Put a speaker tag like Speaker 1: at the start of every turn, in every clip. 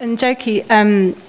Speaker 1: And Njoki, um,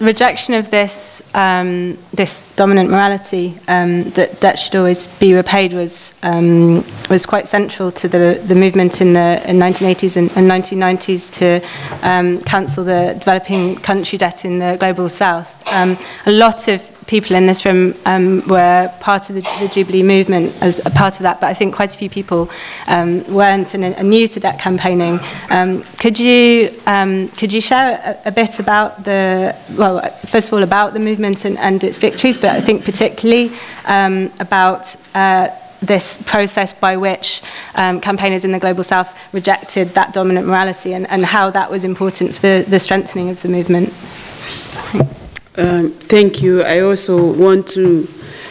Speaker 1: rejection of this um, this dominant morality um, that debt should always be repaid was um, was quite central to the the movement in the in 1980s and, and 1990s to um, cancel the developing country debt in the global south. Um, a lot of people in this room um, were part of the, the Jubilee movement as a part of that, but I think quite a few people um, weren't and are new to debt campaigning. Um, could you um, could you share a, a bit about the well, first of all about the movement and, and its victories, but I think particularly um, about uh, this process by which um, campaigners in the Global South rejected that dominant morality and, and how that was important for the, the strengthening of the movement. Thanks.
Speaker 2: Um, thank you. I also want to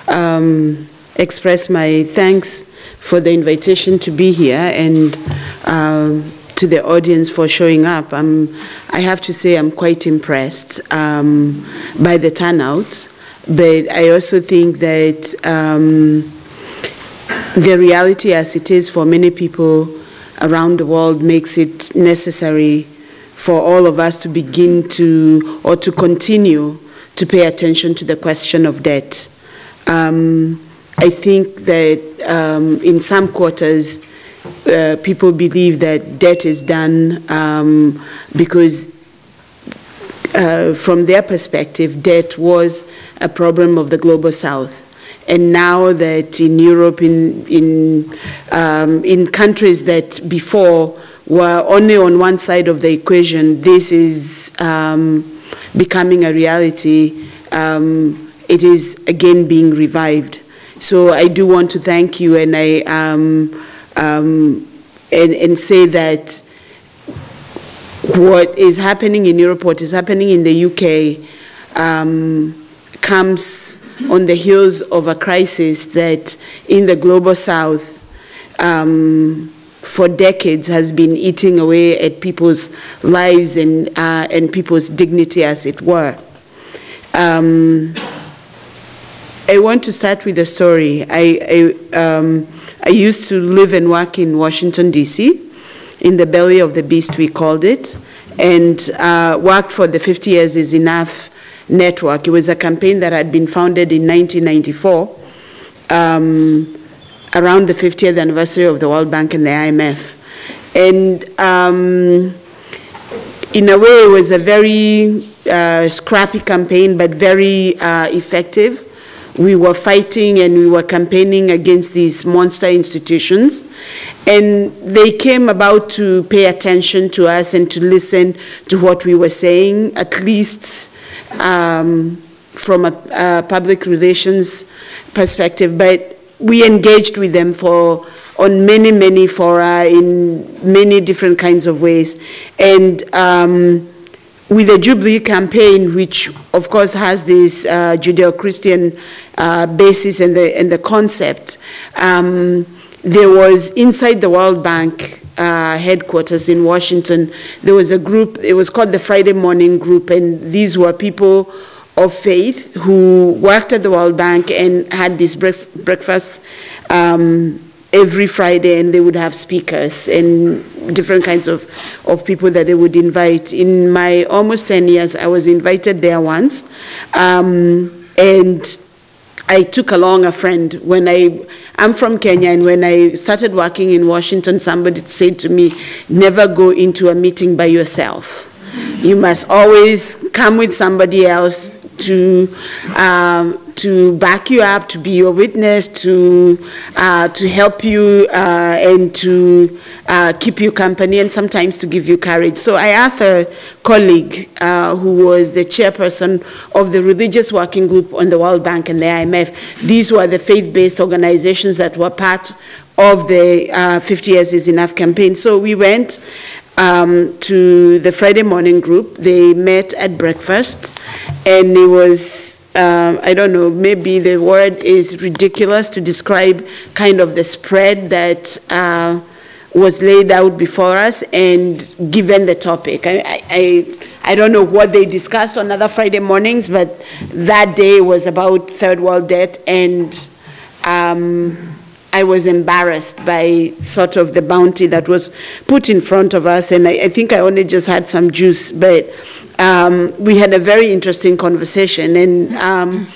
Speaker 2: um, express my thanks for the invitation to be here and um, to the audience for showing up. I'm, I have to say I'm quite impressed um, by the turnout, but I also think that um, the reality as it is for many people around the world makes it necessary for all of us to begin to, or to continue to pay attention to the question of debt. Um, I think that um, in some quarters, uh, people believe that debt is done um, because uh, from their perspective, debt was a problem of the global south. And now that in Europe, in, in, um, in countries that before were only on one side of the equation, this is um, becoming a reality, um, it is again being revived. So I do want to thank you and I um, um, and, and say that what is happening in Europe, what is happening in the UK, um, comes on the heels of a crisis that in the global south um, for decades has been eating away at people's lives and, uh, and people's dignity, as it were. Um, I want to start with a story. I, I, um, I used to live and work in Washington, D.C., in the belly of the beast, we called it, and uh, worked for the 50 Years is Enough network. It was a campaign that had been founded in 1994. Um, around the 50th anniversary of the World Bank and the IMF. And um, in a way, it was a very uh, scrappy campaign, but very uh, effective. We were fighting and we were campaigning against these monster institutions. And they came about to pay attention to us and to listen to what we were saying, at least um, from a, a public relations perspective. But we engaged with them for on many, many fora in many different kinds of ways. And um, with the Jubilee campaign, which of course has this uh, Judeo-Christian uh, basis and the, and the concept, um, there was inside the World Bank uh, headquarters in Washington, there was a group, it was called the Friday Morning Group, and these were people of faith who worked at the World Bank and had this breakfast um, every Friday, and they would have speakers and different kinds of, of people that they would invite. In my almost 10 years, I was invited there once, um, and I took along a friend. When I, I'm from Kenya, and when I started working in Washington, somebody said to me, never go into a meeting by yourself. You must always come with somebody else to um, to back you up, to be your witness, to uh, to help you uh, and to uh, keep you company, and sometimes to give you courage. So I asked a colleague uh, who was the chairperson of the religious working group on the World Bank and the IMF. These were the faith-based organizations that were part of the uh, 50 Years is Enough campaign. So we went um, to the Friday morning group. They met at breakfast, and it was, um, I don't know, maybe the word is ridiculous to describe kind of the spread that uh, was laid out before us and given the topic. I, I, I don't know what they discussed on other Friday mornings, but that day was about third world debt and um, I was embarrassed by sort of the bounty that was put in front of us, and I, I think I only just had some juice, but um, we had a very interesting conversation. And um,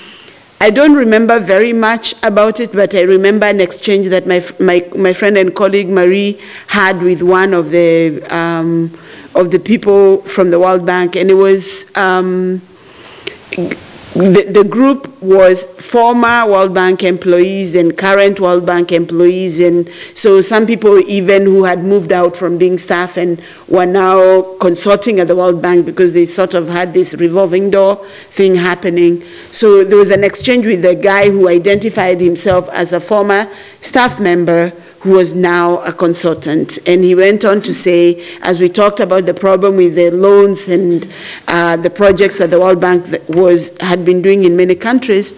Speaker 2: I don't remember very much about it, but I remember an exchange that my, my, my friend and colleague Marie had with one of the, um, of the people from the World Bank. And it was, um, the, the group was former World Bank employees and current World Bank employees, and so some people even who had moved out from being staff and were now consulting at the World Bank because they sort of had this revolving door thing happening. So there was an exchange with the guy who identified himself as a former staff member who was now a consultant. And he went on to say, as we talked about the problem with the loans and uh, the projects that the World Bank was, had been doing in many countries,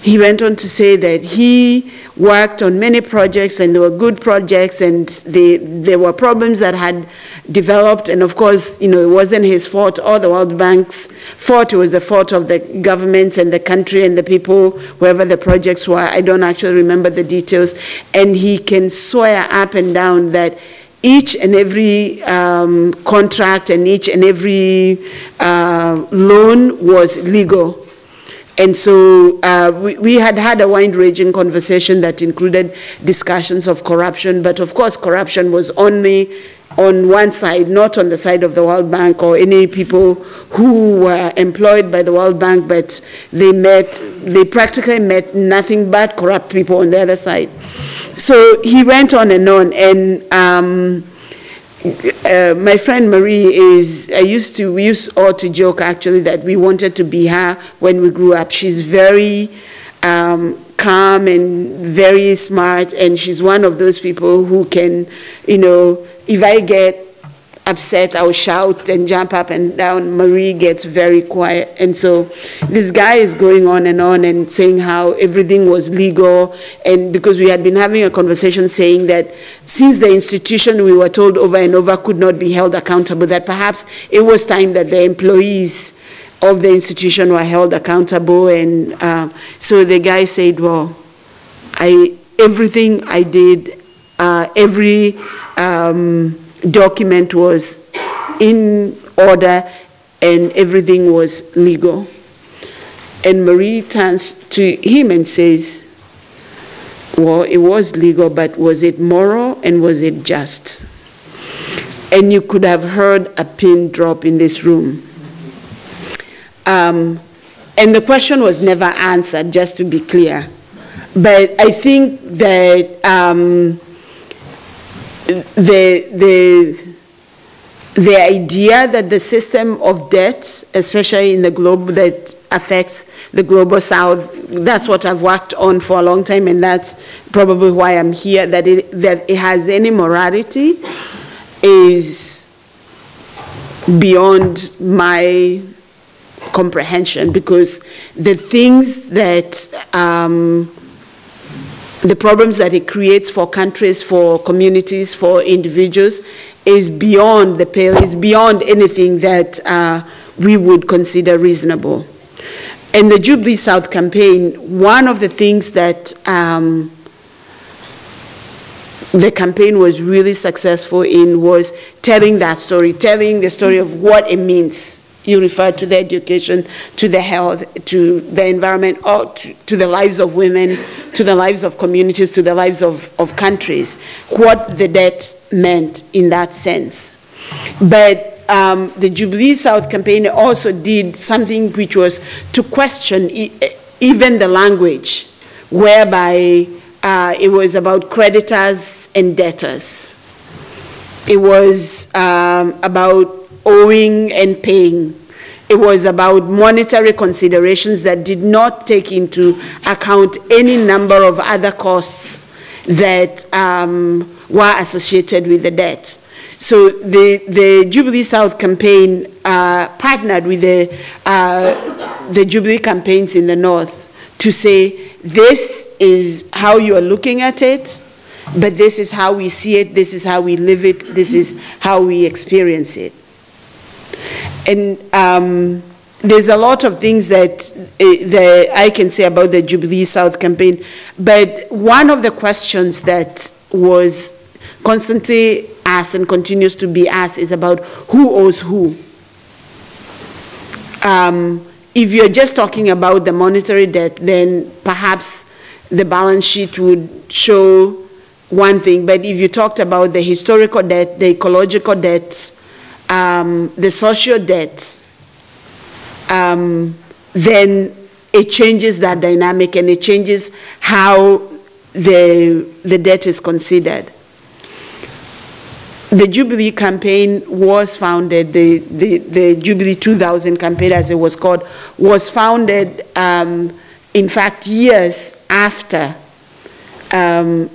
Speaker 2: he went on to say that he worked on many projects and they were good projects and they, there were problems that had developed and of course, you know, it wasn't his fault or the World Bank's fault, it was the fault of the governments and the country and the people, wherever the projects were. I don't actually remember the details. And he can swear up and down that each and every um, contract and each and every uh, loan was legal and so uh, we, we, had had a wide-ranging conversation that included discussions of corruption, but of course corruption was only on one side, not on the side of the World Bank or any people who were employed by the World Bank, but they met, they practically met nothing but corrupt people on the other side. So he went on and on, and um, uh, my friend Marie is, I used to, we used all to joke actually that we wanted to be her when we grew up. She's very um, calm and very smart, and she's one of those people who can, you know, if I get upset, I'll shout and jump up and down. Marie gets very quiet. And so this guy is going on and on and saying how everything was legal. And because we had been having a conversation saying that since the institution we were told over and over could not be held accountable, that perhaps it was time that the employees of the institution were held accountable. And uh, so the guy said, well, I, everything I did, uh, every, um, document was in order and everything was legal. And Marie turns to him and says, well, it was legal, but was it moral and was it just? And you could have heard a pin drop in this room. Um, and the question was never answered, just to be clear. But I think that um, the, the, the idea that the system of debt, especially in the globe that affects the global south, that's what I've worked on for a long time, and that's probably why I'm here, that it, that it has any morality is beyond my comprehension because the things that um, the problems that it creates for countries, for communities, for individuals is beyond the pale, is beyond anything that uh, we would consider reasonable. In the Jubilee South campaign, one of the things that um, the campaign was really successful in was telling that story, telling the story of what it means you refer to the education, to the health, to the environment, or to, to, the lives of women, to the lives of communities, to the lives of, of countries, what the debt meant in that sense. But um, the Jubilee South campaign also did something which was to question e even the language, whereby uh, it was about creditors and debtors. It was um, about owing and paying. It was about monetary considerations that did not take into account any number of other costs that um, were associated with the debt. So the, the Jubilee South campaign uh, partnered with the, uh, the Jubilee campaigns in the North to say, this is how you are looking at it, but this is how we see it, this is how we live it, this is how we experience it. And um, there's a lot of things that, uh, that I can say about the Jubilee South campaign, but one of the questions that was constantly asked and continues to be asked is about who owes who. Um, if you're just talking about the monetary debt, then perhaps the balance sheet would show one thing. But if you talked about the historical debt, the ecological debt, um, the social debt, um, then it changes that dynamic and it changes how the, the debt is considered. The Jubilee campaign was founded, the, the, the Jubilee 2000 campaign, as it was called, was founded, um, in fact, years after um,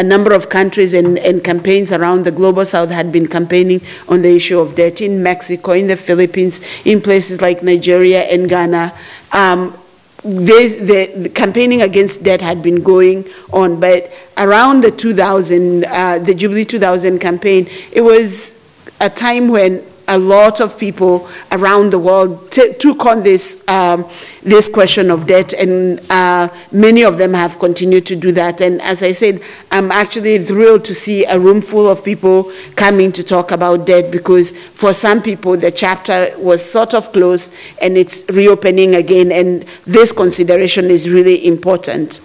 Speaker 2: a number of countries and, and campaigns around the global south had been campaigning on the issue of debt in Mexico, in the Philippines, in places like Nigeria and Ghana. Um, the, the campaigning against debt had been going on, but around the 2000, uh, the Jubilee 2000 campaign, it was a time when a lot of people around the world took on this, um, this question of debt, and uh, many of them have continued to do that. And as I said, I'm actually thrilled to see a room full of people coming to talk about debt because for some people the chapter was sort of closed and it's reopening again, and this consideration is really important.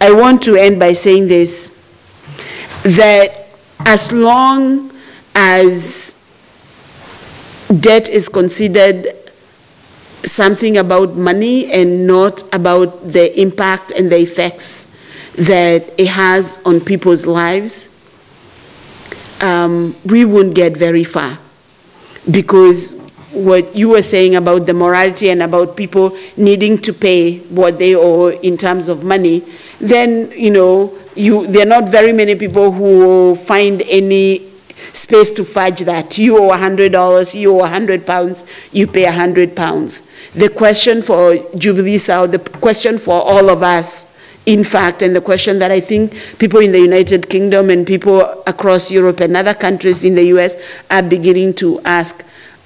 Speaker 2: I want to end by saying this that as long as debt is considered something about money and not about the impact and the effects that it has on people's lives, um, we won't get very far. Because what you were saying about the morality and about people needing to pay what they owe in terms of money, then, you know, you, there are not very many people who find any space to fudge that. You owe $100, you owe 100 pounds, you pay 100 pounds. The question for Jubilee South, the question for all of us, in fact, and the question that I think people in the United Kingdom and people across Europe and other countries in the US are beginning to ask,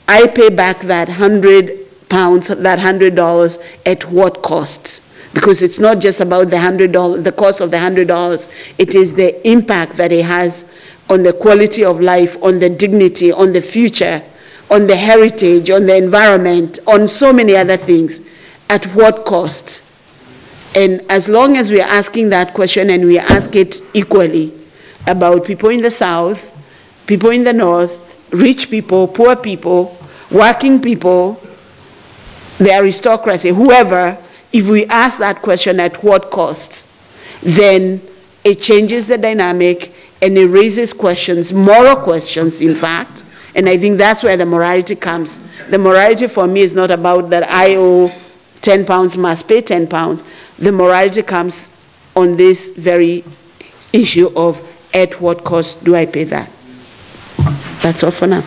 Speaker 2: I pay back that 100 pounds, that $100 at what cost? Because it's not just about the $100, the cost of the $100, it is the impact that it has on the quality of life, on the dignity, on the future, on the heritage, on the environment, on so many other things. At what cost? And as long as we are asking that question and we ask it equally about people in the South, people in the North, rich people, poor people, working people, the aristocracy, whoever, if we ask that question at what cost, then it changes the dynamic and it raises questions, moral questions, in fact. And I think that's where the morality comes. The morality for me is not about that I owe 10 pounds, must pay 10 pounds. The morality comes on this very issue of at what cost do I pay that? That's all for now.